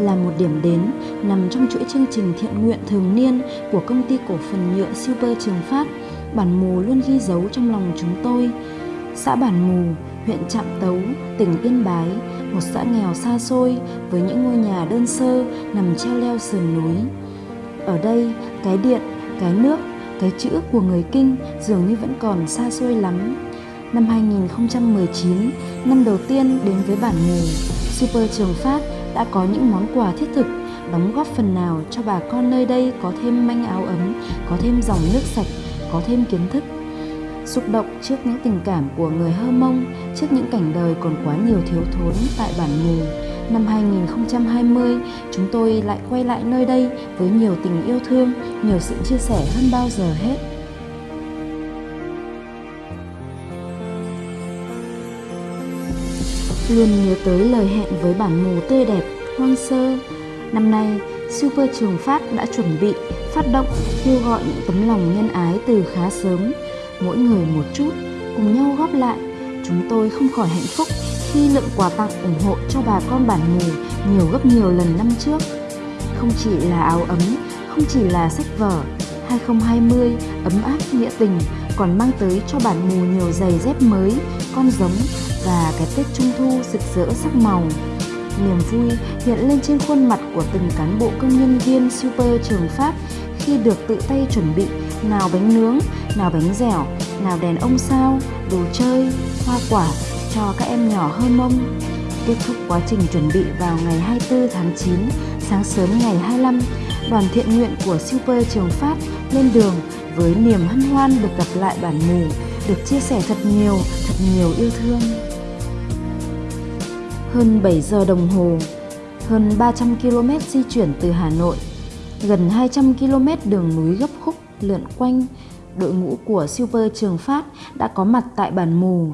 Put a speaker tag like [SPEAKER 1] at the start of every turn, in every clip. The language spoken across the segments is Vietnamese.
[SPEAKER 1] là một điểm đến nằm trong chuỗi chương trình thiện nguyện thường niên của công ty cổ phần nhựa Super Trường Phát. Bản Mù luôn ghi dấu trong lòng chúng tôi. Xã Bản Mù, huyện Trạm Tấu, tỉnh Yên Bái, một xã nghèo xa xôi với những ngôi nhà đơn sơ nằm treo leo sườn núi. Ở đây, cái điện, cái nước, cái chữ của người Kinh dường như vẫn còn xa xôi lắm. Năm 2019, năm đầu tiên đến với bản mù, Super Trường Phát đã có những món quà thiết thực đóng góp phần nào cho bà con nơi đây có thêm manh áo ấm, có thêm dòng nước sạch, có thêm kiến thức. Xúc động trước những tình cảm của người Hơ Mông, trước những cảnh đời còn quá nhiều thiếu thốn tại bản mù, năm 2020, chúng tôi lại quay lại nơi đây với nhiều tình yêu thương, nhiều sự chia sẻ hơn bao giờ hết. Luôn nhớ tới lời hẹn với bản mù tươi đẹp, hoang sơ. Năm nay, Super Trường Phát đã chuẩn bị, phát động, kêu gọi những tấm lòng nhân ái từ khá sớm. Mỗi người một chút, cùng nhau góp lại. Chúng tôi không khỏi hạnh phúc khi lượng quà tặng ủng hộ cho bà con bản mù nhiều gấp nhiều lần năm trước. Không chỉ là áo ấm, không chỉ là sách vở, 2020 ấm áp nghĩa tình còn mang tới cho bản mù nhiều giày dép mới, con giống và cái Tết Trung Thu rực rỡ sắc màu. Niềm vui hiện lên trên khuôn mặt của từng cán bộ công nhân viên Super Trường Phát khi được tự tay chuẩn bị nào bánh nướng, nào bánh dẻo, nào đèn ông sao, đồ chơi, hoa quả cho các em nhỏ hơn mông. Kết thúc quá trình chuẩn bị vào ngày 24 tháng 9, sáng sớm ngày 25, đoàn thiện nguyện của Super Trường Phát lên đường với niềm hân hoan được gặp lại bản mù, được chia sẻ thật nhiều, thật nhiều yêu thương. Hơn 7 giờ đồng hồ, hơn 300 km di chuyển từ Hà Nội, gần 200 km đường núi gấp khúc lượn quanh, đội ngũ của Super Trường Phát đã có mặt tại bản mù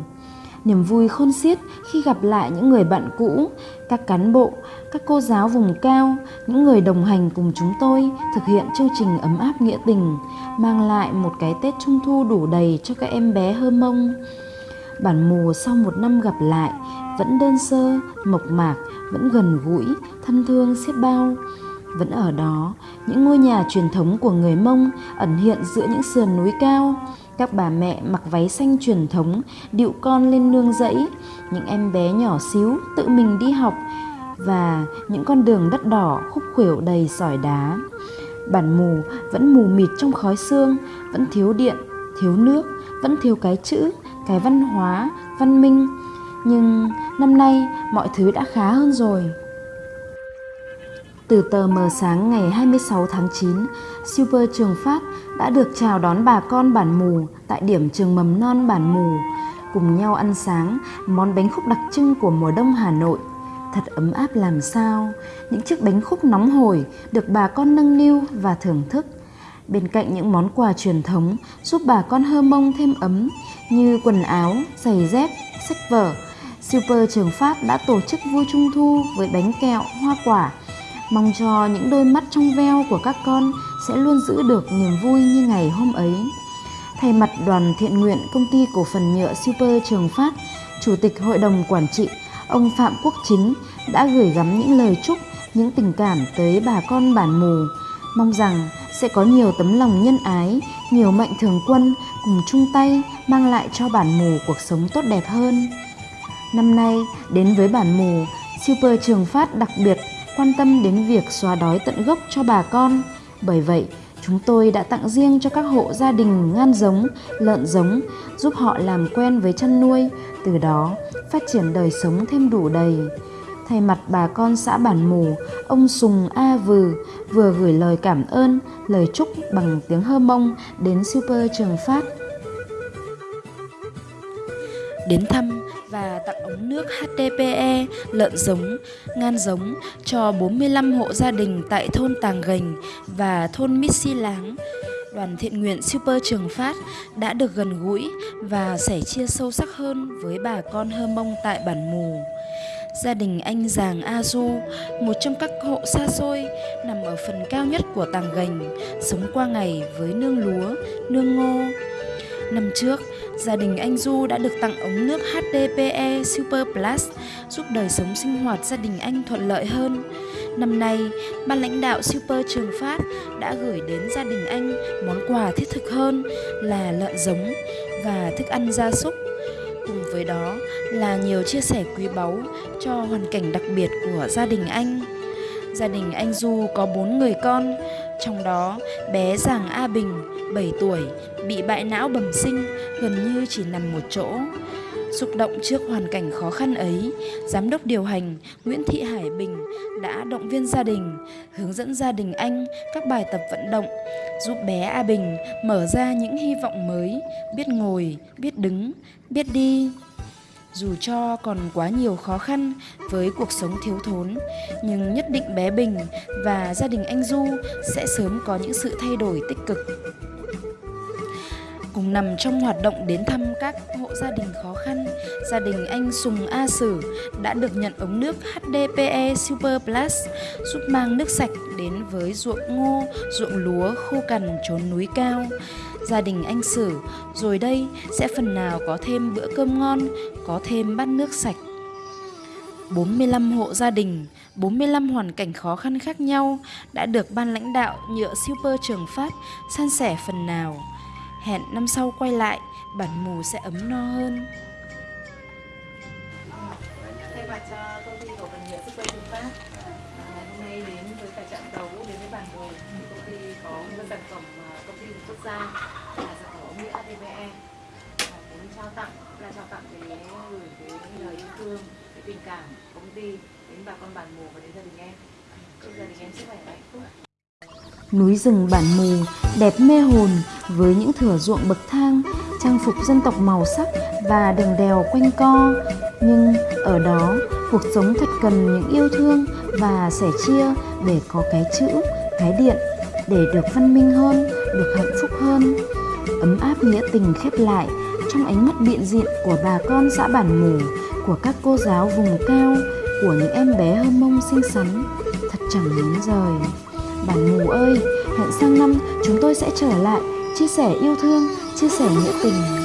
[SPEAKER 1] niềm vui khôn xiết khi gặp lại những người bạn cũ, các cán bộ, các cô giáo vùng cao, những người đồng hành cùng chúng tôi thực hiện chương trình ấm áp nghĩa tình, mang lại một cái Tết Trung Thu đủ đầy cho các em bé hơ mông. Bản mùa sau một năm gặp lại, vẫn đơn sơ, mộc mạc, vẫn gần gũi, thân thương xiết bao. Vẫn ở đó, những ngôi nhà truyền thống của người Mông ẩn hiện giữa những sườn núi cao, các bà mẹ mặc váy xanh truyền thống điệu con lên nương rẫy, những em bé nhỏ xíu tự mình đi học và những con đường đất đỏ khúc khuỷu đầy sỏi đá. Bản mù vẫn mù mịt trong khói xương, vẫn thiếu điện, thiếu nước, vẫn thiếu cái chữ, cái văn hóa, văn minh. Nhưng năm nay mọi thứ đã khá hơn rồi. Từ tờ mờ sáng ngày 26 tháng 9, Super Trường Phát đã được chào đón bà con bản mù tại điểm trường mầm non bản mù, cùng nhau ăn sáng món bánh khúc đặc trưng của mùa đông Hà Nội. Thật ấm áp làm sao, những chiếc bánh khúc nóng hổi được bà con nâng niu và thưởng thức. Bên cạnh những món quà truyền thống giúp bà con hơ mông thêm ấm như quần áo, giày dép, sách vở, Super Trường Phát đã tổ chức vui trung thu với bánh kẹo, hoa quả, mong cho những đôi mắt trong veo của các con sẽ luôn giữ được niềm vui như ngày hôm ấy. Thay mặt đoàn thiện nguyện công ty cổ phần nhựa Super Trường Phát, Chủ tịch Hội đồng Quản trị, ông Phạm Quốc Chính đã gửi gắm những lời chúc, những tình cảm tới bà con bản mù, mong rằng sẽ có nhiều tấm lòng nhân ái, nhiều mạnh thường quân cùng chung tay mang lại cho bản mù cuộc sống tốt đẹp hơn. Năm nay, đến với bản mù, Super Trường Phát đặc biệt quan tâm đến việc xóa đói tận gốc cho bà con. Bởi vậy, chúng tôi đã tặng riêng cho các hộ gia đình ngan giống, lợn giống, giúp họ làm quen với chăn nuôi, từ đó phát triển đời sống thêm đủ đầy. Thay mặt bà con xã Bản Mù, ông Sùng A Vừ vừa gửi lời cảm ơn, lời chúc bằng tiếng hơ mông đến Super Trường Phát. Đến thăm và tặng ống nước HDPE, lợn giống, ngan giống cho 45 hộ gia đình tại thôn Tàng Gành và thôn Missy Láng. Đoàn thiện nguyện Super Trường Phát đã được gần gũi và sẻ chia sâu sắc hơn với bà con hơ mông tại bản mù. Gia đình anh Giàng A Du, một trong các hộ xa xôi nằm ở phần cao nhất của Tàng Gành, sống qua ngày với nương lúa, nương ngô. Năm trước, gia đình anh Du đã được tặng ống nước HDPE Super Plus giúp đời sống sinh hoạt gia đình anh thuận lợi hơn. Năm nay, ban lãnh đạo Super Trường Phát đã gửi đến gia đình anh món quà thiết thực hơn là lợn giống và thức ăn gia súc. Cùng với đó là nhiều chia sẻ quý báu cho hoàn cảnh đặc biệt của gia đình anh. Gia đình anh Du có 4 người con, trong đó bé Giàng A Bình, 7 tuổi, bị bại não bẩm sinh, gần như chỉ nằm một chỗ. Xúc động trước hoàn cảnh khó khăn ấy, Giám đốc điều hành Nguyễn Thị Hải Bình đã động viên gia đình, hướng dẫn gia đình anh các bài tập vận động, giúp bé A Bình mở ra những hy vọng mới, biết ngồi, biết đứng, biết đi. Dù cho còn quá nhiều khó khăn với cuộc sống thiếu thốn, nhưng nhất định bé Bình và gia đình anh Du sẽ sớm có những sự thay đổi tích cực cùng nằm trong hoạt động đến thăm các hộ gia đình khó khăn, gia đình anh Sùng A Sử đã được nhận ống nước HDPE Super Plus giúp mang nước sạch đến với ruộng ngô, ruộng lúa khô cằn trốn núi cao. Gia đình anh Sử rồi đây sẽ phần nào có thêm bữa cơm ngon, có thêm bát nước sạch. 45 hộ gia đình, 45 hoàn cảnh khó khăn khác nhau đã được ban lãnh đạo nhựa Super Trường Phát san sẻ phần nào. Hẹn năm sau quay lại, bản mù sẽ ấm no hơn.
[SPEAKER 2] Thay mặt cho công ty cổ phần nhựa Super trường Pháp, À, hôm nay đến với cả trận đấu đến với bản đồ thì công ty có một sản phẩm công ty quốc gia là sản phẩm ống nghĩa ADVE và muốn trao tặng là trao tặng cái gửi cái lời yêu thương cái tình cảm công ty đến bà con bản mù và đến gia đình em. Chúc gia đình em sức khỏe và hạnh phúc.
[SPEAKER 1] Núi rừng bản mù đẹp mê hồn với những thửa ruộng bậc thang, trang phục dân tộc màu sắc và đường đèo quanh co. Nhưng ở đó, cuộc sống thật cần những yêu thương và sẻ chia để có cái chữ, cái điện, để được văn minh hơn, được hạnh phúc hơn. Ấm áp nghĩa tình khép lại trong ánh mắt biện diện của bà con xã bản mù, của các cô giáo vùng cao, của những em bé hơ mông xinh xắn, thật chẳng muốn rời. Bản mù ơi, hẹn sang năm chúng tôi sẽ trở lại chia sẻ yêu thương, chia sẻ nghĩa tình